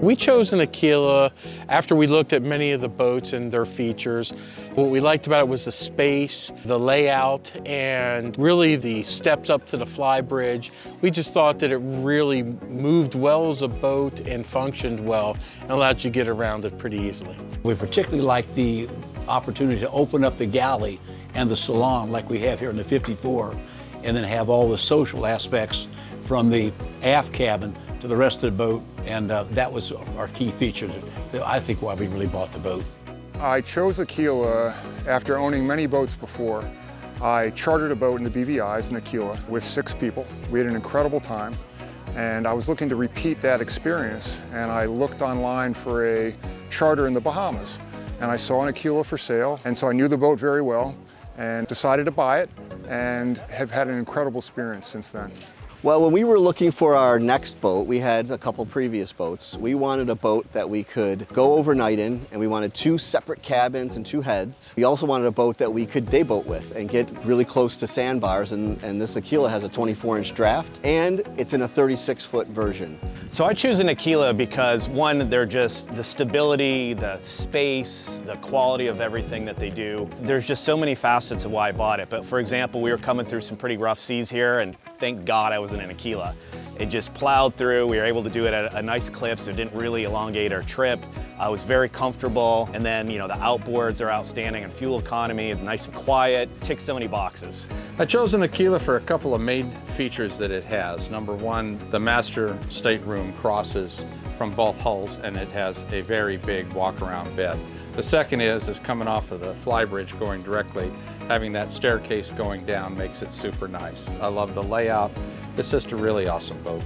We chose an Aquila after we looked at many of the boats and their features. What we liked about it was the space, the layout, and really the steps up to the fly bridge. We just thought that it really moved well as a boat and functioned well and allowed you to get around it pretty easily. We particularly liked the opportunity to open up the galley and the salon like we have here in the 54 and then have all the social aspects from the aft cabin to the rest of the boat, and uh, that was our key feature, that I think why we really bought the boat. I chose Aquila after owning many boats before. I chartered a boat in the BVI's in Aquila with six people. We had an incredible time, and I was looking to repeat that experience, and I looked online for a charter in the Bahamas, and I saw an Aquila for sale, and so I knew the boat very well, and decided to buy it, and have had an incredible experience since then. Well, when we were looking for our next boat, we had a couple previous boats. We wanted a boat that we could go overnight in, and we wanted two separate cabins and two heads. We also wanted a boat that we could day boat with and get really close to sandbars, and, and this Aquila has a 24-inch draft, and it's in a 36-foot version. So I choose an Aquila because one, they're just the stability, the space, the quality of everything that they do. There's just so many facets of why I bought it. But for example, we were coming through some pretty rough seas here and thank God I was in an Aquila. It just plowed through. We were able to do it at a nice clip, so it didn't really elongate our trip. I was very comfortable. And then, you know, the outboards are outstanding and fuel economy, nice and quiet, ticks so many boxes. I chose an Aquila for a couple of main features that it has. Number one, the master stateroom crosses from both hulls and it has a very big walk-around bed. The second is, is coming off of the flybridge going directly, having that staircase going down makes it super nice. I love the layout. It's just a really awesome boat.